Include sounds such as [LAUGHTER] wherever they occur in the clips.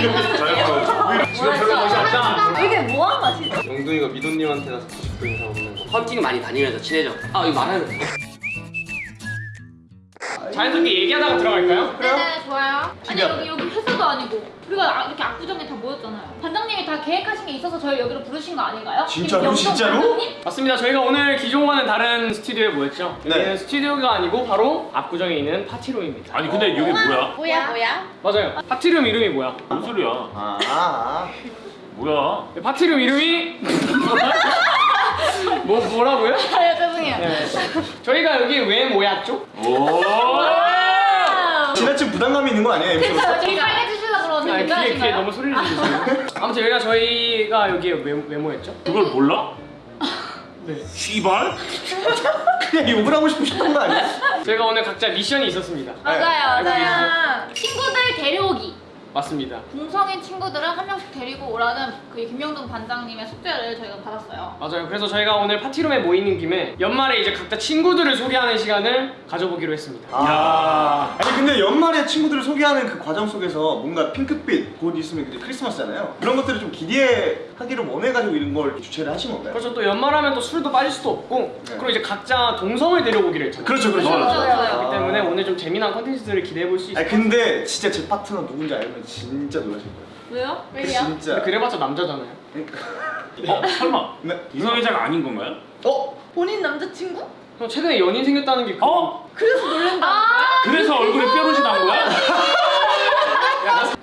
지금 별로 멋이 없다. 이게 뭐한 맛이죠? 영동이가 미도님한테 가서 90분 인사 오는 거 헌팅 많이 다니면서 친해져. 아 이거 말하는 거. 자연스럽게 얘기하다가 들어갈까요? 네네 좋아요. 아니 여기 여기 회사도 아니고 우리가 아- 이렇게 압구정에 다 모였잖아요. 반장님이 다 계획하신 게 있어서 저희 여기로 부르신 거 아닌가요? 진짜로? 진짜로? 반장님? 맞습니다. 저희가 오늘 기존과는 다른 스튜디오에 모였죠. 네. 여기는 스튜디오가 아니고 바로 압구정에 있는 파티룸입니다. 아니 근데 여기 뭐야? 뭐야 뭐야? 맞아요. 파티룸 이름이 뭐야? 뭔 소리야? 아, 아. 뭐야? 파티룸 이름이 뭐 뭐라고요? [LAUGHS] 아 죄송해요. 네. 저희가 여기 왜 모였죠? 오. 지나친 부담감이 있는 거 아니에요? 로서? 저희 빨 아, 귀에 귀에 괜찮으신가요? 너무 소리를 지르시네요. 아무튼 여기가 저희가 여기에 왜, 왜 모였죠? 그걸 몰라? 네. 씨발? 그냥 욕을 하고 싶으셨던 거 아니에요? 저희가 오늘 각자 미션이 있었습니다. 맞아요 네, 맞아요. 친구들 데려오기. 맞습니다. 동성인 친구들을 한 명씩 데리고 오라는 그 김영동 반장님의 숙제를 저희가 받았어요. 맞아요. 그래서 저희가 오늘 파티룸에 모이는 김에 연말에 이제 각자 친구들을 소개하는 시간을 가져보기로 했습니다. 아. 아니 근데 연말에 친구들을 소개하는 그 과정 속에서 뭔가 핑크빛 곧 있으면 이제 크리스마스잖아요. 그런 것들을 좀 기대 하기를 원해가지고 이런 걸 주최를 하신 건가요? 그렇죠. 또 연말하면 또 술도 빠질 수도 없고 네. 그리고 이제 각자 동성을 데려오기로 했잖아요. 그렇죠, 그렇죠. 좋아요, 좋아요. 그렇기 때문에 오늘 좀 재미난 컨텐츠들을 기대해 볼 수 있어요. 근데 진짜 제 파트너 누군지 알면 진짜 놀라실 거예요. 왜요? 왜요? 진짜. 그래봤자 남자잖아요. 어 설마 네. 이성애자가 아닌 건가요? 어? 본인 남자친구? 형 최근에 연인 생겼다는 게 그- 어? 그래서 놀란다. 아 그래서 얼굴에 뾰루지 난 거야?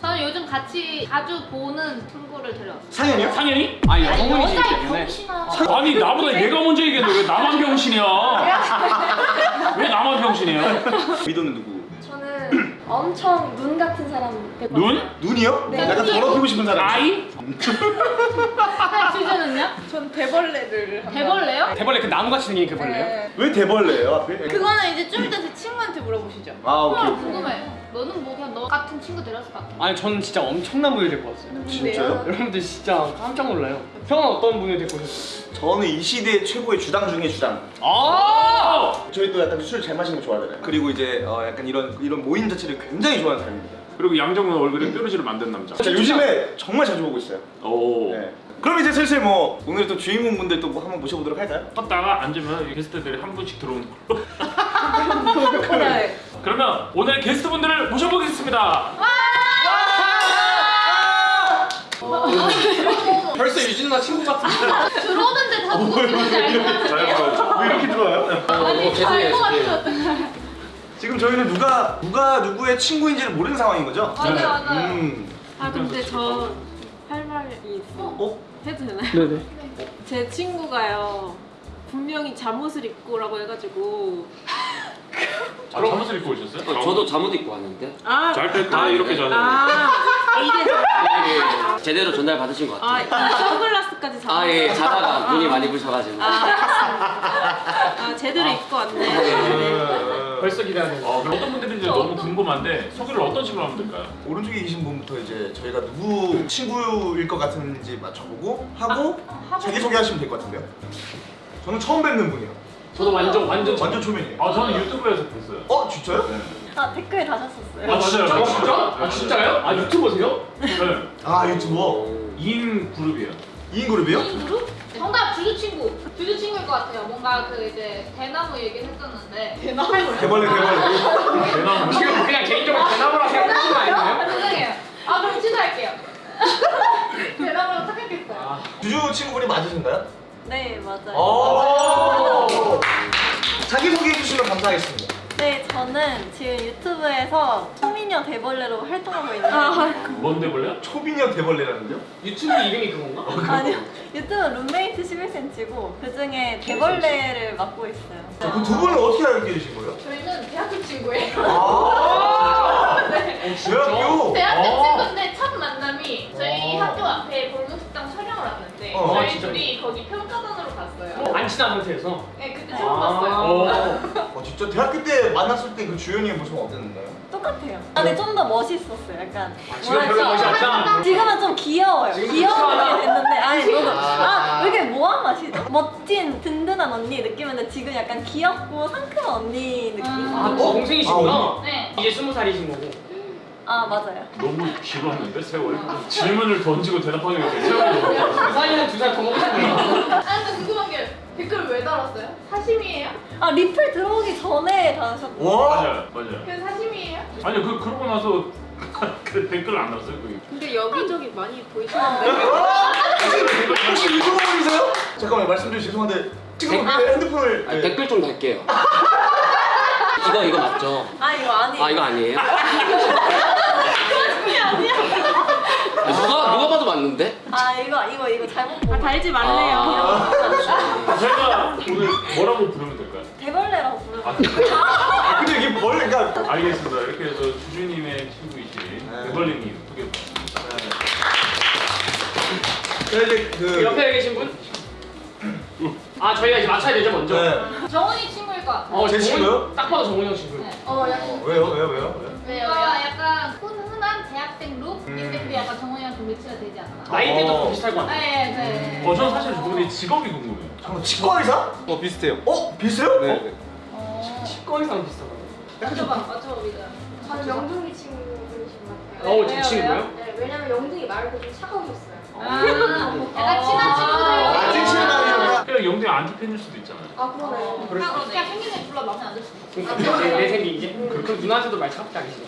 저는 요즘 같이 자주 보는 친구를 데려왔어요. 상현이요? 상현이? 아니 여자의 때문에 병신아. 아니 나보다 얘가 먼저 얘기했는데 왜 나만 병신이야? [LAUGHS] 왜 나만 병신이야? 미도는 누구? 저는 엄청 눈 같은 사람 데리고 눈? 왔어요. 눈이요? 네. 약간 더럽히고 싶은 사람. 아이? 아, 주제는요? 전 대벌레를 한번- 대벌레요? 대벌레 그 나무같이 생긴 그 벌레요? 네. 왜 대벌레예요 앞에? 그거는 이제 좀 이따 제 친구한테 물어보시죠. 아 오케이. 어, 오케이. 궁금해. 너는 뭐 그냥 너 같은 친구 데려왔을 것 같아. 아니 저는 진짜 엄청난 분을 데리고 왔어요. 진짜요? 여러분들 진짜 깜짝 놀라요. 형은 어떤 분을 데리고 오셨어요? 저는 이 시대 최고의 주당 중에 주당. 아! 저희 또 약간 술 잘 마시는 거 좋아하잖아요. 그리고 이제 어, 약간 이런 이런 모임 자체를 굉장히 좋아하는 사람입니다. 그리고 양정은 얼굴에 뾰루지를 만든 남자. 자, 요즘에 정말 자주 보고 있어요. 오. 네. 그럼 이제 슬슬 뭐 오늘 또 주인공분들 또 뭐 한번 모셔보도록 할까요? 섰다가 앉으면 게스트들이 한 분씩 들어오는 걸로. [LAUGHS] 네. 그러면 오늘 게스트분들을 모셔보겠습니다. 벌써 유진 누나 친구 같은데. 들어오는데 다 누구 친구인지 알것 같은데. 왜 이렇게 들어와요? 아니 알것 죄송해요. 같아요. 지금 저희는 누가 누가 누구의 친구인지를 모르는 상황인 거죠? 맞아요 맞아요. 음. 아 근데 저 할 말이 있어. 어? 해도 되나요? 네네. 제 친구가요. 분명히 잠옷을 입고 오라고 해가지고 아, 잠옷을 입고 오셨어요? 어, 저도 잠옷 입고 왔는데 아, 잘때 다 이렇게 자는. 아 이래서 제대로 전달 받으신 것 아, 같아요. 이 선글라스까지 잠옷 아예 자다가 눈이 많이 부셔가지고. 아 제대로 입고 왔네. 네. 벌써 기대하는 거. 어, 어떤 분들인지 너무 궁금한데 소개를 어떤 식으로 하면 될까요? 오른쪽에 계신 분부터 이제 저희가 누구 친구일 것 같은지 맞춰보고 하고 하고. 자기 소개 하시면 될 것 같은데요. 저는 처음 뵙는 분이요. 저도 완전 완전 완전 초면이에요. 아 저는 유튜브에서 뵀어요. 어 진짜요? 아 댓글 다셨었어요. 아 진짜요? 아 진짜? 아 진짜요? 아 유튜버세요? 네. 아 유튜버 2인 그룹이에요. 2인 그룹이요? 이 그룹? 정답 주주 친구. 주주 친구일 것 같아요. 뭔가 그 이제 대나무 얘기를 했었는데. 대나무. 대벌레 대벌레. 대나무. 지금 그냥 개인적으로 대나무라 생각하시는 거아 아니에요? 죄송해요. 아 그럼 취소할게요. [LAUGHS] 대나무라고 착각했어요. 아, 주주 친구분이 맞으신가요? 네 맞아요. 소개해 주시면 감사하겠습니다. 네 저는 지금 유튜브에서 초미녀 대벌레로 활동하고 있는데 뭔데 볼래요? 초비녀 대벌레라는데요? 유튜브 이름이 그건가? 아니요 유튜브 룸메이트 11cm고 그 중에 대벌레를 맡고 있어요. 그두 분은 어떻게 알게 되신 거예요? 저희는 대학교 친구예요. 아. [LAUGHS] 네. 대학교. 대학교 아. 친구인데 첫 만남이 저희 어. 학교 앞에 골목식당 촬영을 왔는데 어, 저희 진짜요? 둘이 거기 평가단으로 갔어요. 안 친한 상태에서. 네 그때 처음 봤어요. [LAUGHS] 어. 어 진짜 대학교 때 만났을 때 그 주연이의 모습은 어땠나요? 똑같아요. 아, 근데 좀 더 멋있었어요. 약간 지금 별로 멋이 없다. 지금은 좀 귀여워요. 지금 그렇구나. 됐는데 아니 너무 아. 아왜 이렇게 뭐한 맛이죠? 멋진 든든한 언니 느낌인데 지금 약간 귀엽고 상큼한 언니 느낌. 아 동생이시구나. 네. 이제 스무 살이신 거고. 아 맞아요. 너무 길었는데 세월이? 질문을 던지고 대답하는 게 세월이 너무 그 사이에는 두살 더 먹고 싶어요. 아니 근데 궁금한 게 댓글 왜 달았어요? 사심이에요? 아 리플 들어오기 전에 다하셨고 와. 맞아요 맞아요 그래서 사심이에요? 아니 그 그러고 나서 [LAUGHS] 그 댓글 안 달았어요 그 근데 여기저기 많이 보이시는데. 혹시 유튜브 분이세요? 잠깐만 말씀 좀 죄송한데 지금 왜 핸드폰을 네. 댓글 좀 달게요. [LAUGHS] 이거 이거 맞죠? 아 이거 아니에요. 아 이거 [LAUGHS] 아니에요? 아, 누가 누가 봐도 맞는데? 아 이거 이거 이거 잘못 본아 거. 달지 말래요. 아, 제가 오늘 뭐라고 부르면 될까요? 대벌레라고 부르는 아, 거. 아, 근데 [LAUGHS] 이게 뭘 그러니까 알겠습니다 이렇게 해서 주주님의 친구이신 네. 대벌리님 소개 제가 이제 그그 옆에 계신 분? 아 저희가 이제 맞춰야 되죠 먼저. 네. 정훈이 친구 같아요. 어제 친구요? 딱 봐도 정훈이 형 친구. 네. 어 약간 어, 왜요 왜요 왜요? 왜요? 왜요? 약간 훈, 훈한 대학생 룩인데 음. 근데 약간 정훈이랑 좀 매치가 되지 않나? 나이대도 어. 비슷할 것 같아. 네, 네. 어, 저는 사실 저분의 직업이 궁금해요 잠깐 치과 의사? 어 비슷해요. 어 비슷해요? 네. 어? 네. 어. 치과 의사랑 비슷하다. 맞춰봐, 맞춰봐, 믿어. 저는 영둥이 친구분이신 것 같아요. 어 제 친구요? 네, 왜냐면 영둥이 말고 좀 차가우셨어요. 아, [LAUGHS] 약간 친한 아, 친구들. 찐친하 니까 그냥 영대 안티팬일 수도 있잖아요 아, 그러네. 그냥 그냥 생긴 애 불러 마음에 안 들 수도 있어. 그러니까 내, 내 생기 이제 그, 그 누나한테도 말 차갑게 하시네.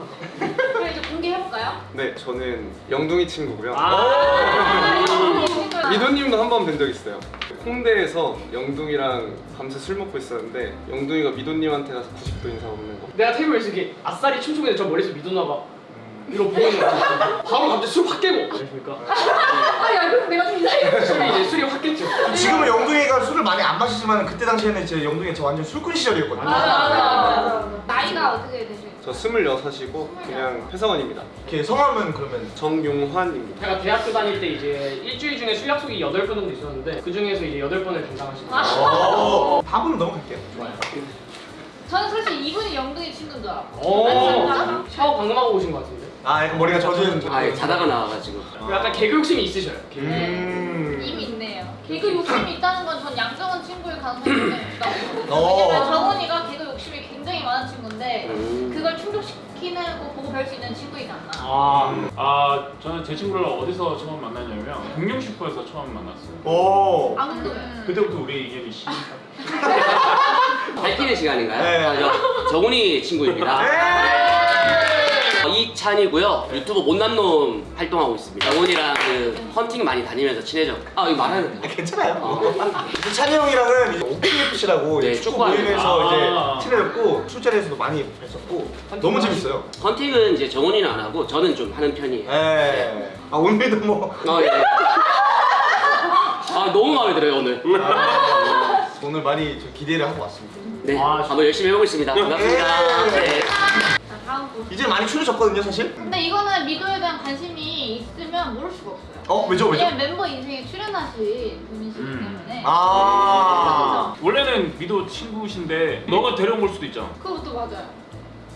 [LAUGHS] 그럼 이제 공개해볼까요? 네 저는 영둥이 친구고요. 아. 미도님도 한 번 뵌 적 있어요. 홍대에서 영둥이랑 밤새 술 먹고 있었는데 영둥이가 미도님한테 가서 90도 인사 없는 거. 내가 테이블에서 이렇게 아싸리 춤추고 있는데 저 머리에서 미도나 봐. 이거 보고 있는 거야. 바로 갑자기 술 확 깨고. 그러니까 아야 그럼 내가 좀 이상해. 술이 이제 술이 확 깼죠. 지금은 영둥이가 술을 많이 안 마시지만 그때 당시에는 제 영둥이 저 완전 술꾼 시절이었거든요. 맞아 맞아 맞아. 나이가 어떻게 되세요? 저 26이고 그냥 회사원입니다. 이렇게 성함은 그러면 정용환입니다. 제가 대학교 다닐 때 이제 일주일 중에 술 약속이 8번 정도 있었는데 그 중에서 이제 8번을 담당하시는 아. 거예요. 어, 답으로 넘어갈게요. 좋아요. 저는 사실 이분이 영둥이 친구인 줄 알았고. 오, 샤워 방금 하고 오신 것 같은데. 아 약간 머리가 젖은 아 예, 자다가 나와가지고. 그리고 약간 개그 욕심이 있으셔요. 개그. 음. 이미 있네요. 개그 욕심이 있다는 건 전 양정은 친구일 가능성이 생각해요. 어. 왜냐면 정원이가 개그 욕심이 굉장히 많은 친구인데 음. 그걸 충족시키는 거 보고 배울 수 있는 친구이지 않나. 아, 아 저는 제 친구를 어디서 처음 만났냐면 공룡 슈퍼에서 처음 만났어요 오. 아 근데 그때부터 우리 인연이 시작 밝히는 시간인가요? 네. 아, 저 정훈이 친구입니다. 어, 이찬이고요. 유튜브 못난 놈 활동하고 있습니다. 정훈이랑 그 헌팅 많이 다니면서 친해졌고. 아 이거 말하는 아, 거. 괜찮아요. 이제 찬이 형이랑은 이제 OPFC라고 네, 축구 모임에서 아. 이제 친해졌고 술자리에서도 많이 뵀었고 너무 재밌어요. 헌팅은 이제 정훈이는 안 하고 저는 좀 하는 편이에요. 예. 아 오늘도 뭐 어, 예. 아 너무 마음에 들어요 오늘. 아, 오늘 많이 좀 기대를 하고 왔습니다. 네, 아, 한번 열심히 해보겠습니다. 반갑습니다. 예. 네. 분. 이제 많이 추려졌거든요, 사실. 근데 이거는 미도에 대한 관심이 있으면 모를 수가 없어요. 어 왜죠, 왜죠? 왜냐면 멤버 인생에 출연하신 분이시기 음. 때문에. 아. 원래는 미도 친구신데 너가 데려온 걸 수도 있잖아 그것도 맞아요.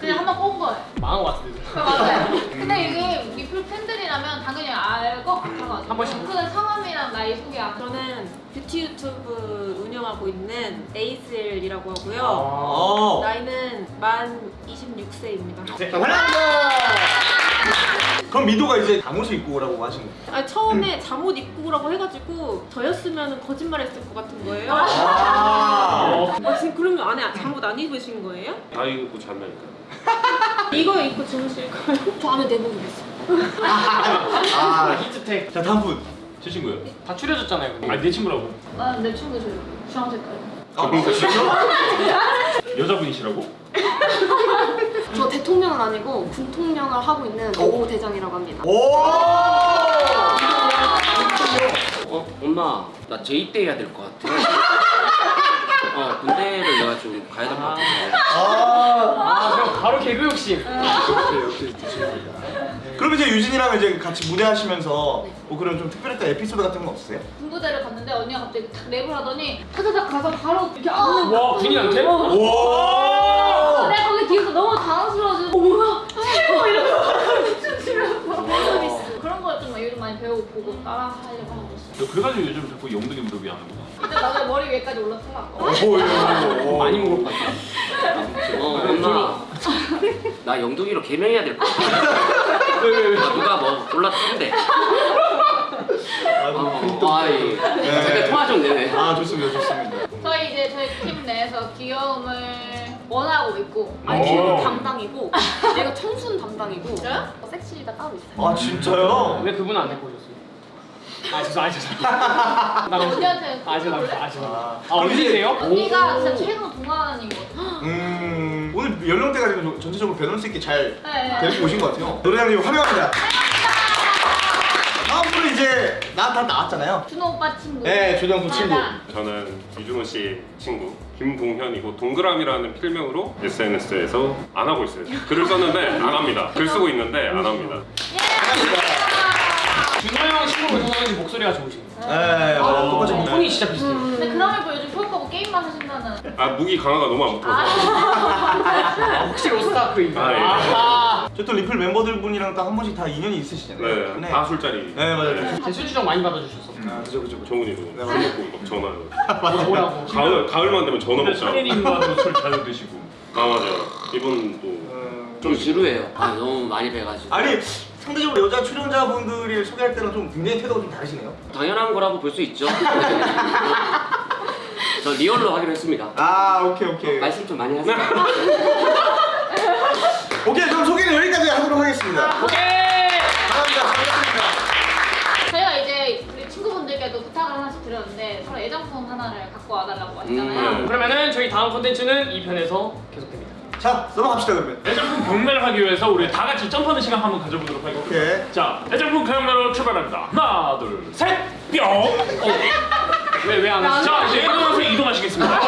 그냥 한번 꼽은 거예요. 망한 것 같은데. 그 맞아요. [LAUGHS] 근데 이게 리플 팬들이라면 당연히 알 것 같아가지고. 한 번씩. 그는 성함이랑 나이 소개 안. 저는 뷰티 유튜브 운영하고 있는 에이슬이라고 하고요. 어. 나이는 만 26세입니다. 네. 환영합니다. 그럼 미도가 이제 잠옷을 입고 오라고 하신 거예요? 아, 처음에 잠옷 입고 오라고 해가지고 저였으면 거짓말했을 것 같은 거예요. 아. 아, 지금 그러면 안에 잠옷 안 입으신 거예요? 다 입고 잘 나니까 [LAUGHS] 이거 입고 주무실 거예요? 저 안에 내복 입었어요. 아. 히트텍. 자 다음 분. 제 친구예요? 다 추려졌잖아요. 근데. 아니 내 친구라고 아, 내 친구 저 주황색깔. 아, 진짜? [LAUGHS] 여자분이시라고? [LAUGHS] 저 대통령은 아니고 군통령을 하고 있는 오 대장이라고 합니다. 오. 어 엄마 나 재입대 해야 될 것 같아. 어 군대를 내가 좀 가야 될 것 같아. 아. 아, 그럼 바로 개그 욕심. 그럼 이제 유진이랑 이제 같이 무대하시면서 뭐 그런 좀 특별했던 에피소드 같은 거 없으세요? 군부대를 갔는데 언니가 갑자기 탁 랩을 하더니 타다닥 가서 바로 이렇게 안는 와, 군인한테? 오. 내가 거기 뒤에서 너무 당황스러워지고 어, 뭐야? 어, 이러면서 춤추면서 그런 거좀 요즘 많이 배우고 보고 따라 하려고 하고 있어 너 그래가지고 요즘 자꾸 영등이 무릎이 하는구나 근데 나도 머리 위에까지 올라타고 오. 많이 먹을 것 같아. 어 엄마 나 영둥이로 개명해야 될 것 같아. 누가 뭐 골라주는데. 어, 아이, 제가 통화 좀 내네. 아 좋습니다 좋습니다 저희 이제 저희 팀 내에서 귀여움을 원하고 있고 아니 오. 피부 담당이고 얘가 청순 담당이고? 어, 섹시가 따로 있어요. 아 진짜요? 왜 그분은 안 데리고 오셨어요? 아 죄송 아 죄송 나 [LAUGHS] 너무 언니한테 아 죄송 아 죄송 아, 아 언니세요? 언니가 진짜 최근 동안이거든요. 음 오늘 연령대가 지금 전체적으로 배널 수 있게 잘 네. 데리고 오신 것 같아요 노래장님 환영합니다 다음 분은 이제 나다 나왔잖아요 준호 오빠 친구. 네 조정수 친구 맞아. 저는 이준호 씨 친구 김동현이고 동그라미라는 필명으로 SNS에서 안 하고 있어요. 글을 썼는데 안 합니다. 글 쓰고 있는데 안 합니다. 준호 형 친구로 오셔서 목소리가 좋으시네요 네 맞아요 똑같이 어, 톤이 진짜 비슷해요 근데 그럼에도 요즘 폴커고 게임만 하신다는. 아 무기 강화가 너무 안 붙어서 아, 혹시 로스타크인가? 아, 예. 아, 저또 리플 멤버들 분이랑 딱 한 번씩 다 인연이 있으시잖아요 네, 다 술자리. 네 맞아요 제 수주정 많이 받아주셨어 아 그죠 그죠 정훈이도 네, 술 맞아요. 먹고 막 전화. [LAUGHS] 뭐라고? 가을 가을만 되면 전화 먹자. 상현님과도 술 자주 드시고. 아 맞아요. 이분도 음, 좀 지루해요. 아, 너무 많이 뵈가지고. 아니 상대적으로 여자 출연자분들을 소개할 때랑 좀 굉장히 태도가 좀 다르시네요 당연한 거라고 볼 수 있죠. 저 리얼로 하기로 했습니다. 아 오케이 오케이 말씀 좀 많이 하세요. [LAUGHS] 오케이 그럼 소개는 여기까지 하도록 하겠습니다 오케이! 감사합니다 반갑습니다 저희가 이제 우리 친구분들께도 부탁을 하나씩 드렸는데 서로 애장품 하나를 갖고 와달라고 하시잖아요. 음. 그러면은 저희 다음 콘텐츠는 2편에서 계속됩니다 자 넘어갑시다 그러면 애장품 경매를 하기 위해서 우리 다 같이 점프하는 시간 한번 가져보도록 하겠습니다. 오케이 자, 애장품 경매로 출발합니다. 하나, 둘, 셋, 뿅. 왜왜 안 하시죠? 자, 이제 이동해서 이동하시겠습니다.